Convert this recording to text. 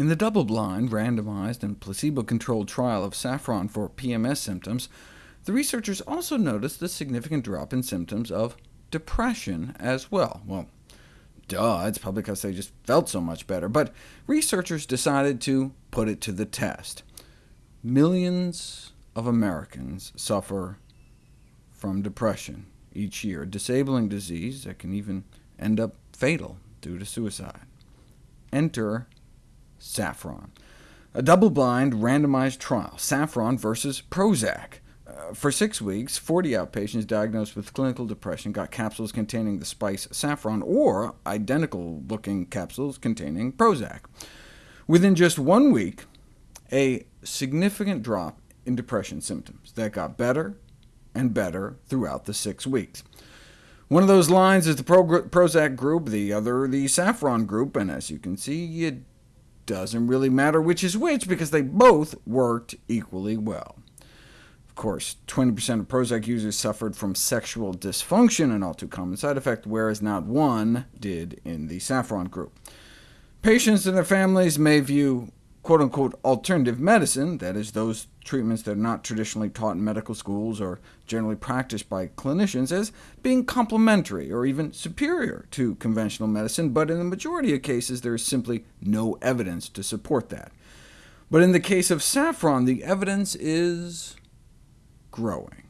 In the double-blind, randomized, and placebo-controlled trial of saffron for PMS symptoms, the researchers also noticed a significant drop in symptoms of depression as well. Well, duh, it's probably because they just felt so much better, but researchers decided to put it to the test. Millions of Americans suffer from depression each year, a disabling disease that can even end up fatal due to suicide. Enter saffron. A double-blind, randomized trial, saffron versus Prozac. Uh, for six weeks, 40 outpatients diagnosed with clinical depression got capsules containing the spice saffron, or identical-looking capsules containing Prozac. Within just one week, a significant drop in depression symptoms that got better and better throughout the six weeks. One of those lines is the Pro Prozac group, the other the saffron group, and as you can see, it doesn't really matter which is which, because they both worked equally well. Of course, 20% of Prozac users suffered from sexual dysfunction, an all too common side effect, whereas not one did in the saffron group. Patients and their families may view quote-unquote alternative medicine, that is, those treatments that are not traditionally taught in medical schools or generally practiced by clinicians, as being complementary or even superior to conventional medicine, but in the majority of cases there is simply no evidence to support that. But in the case of saffron, the evidence is growing.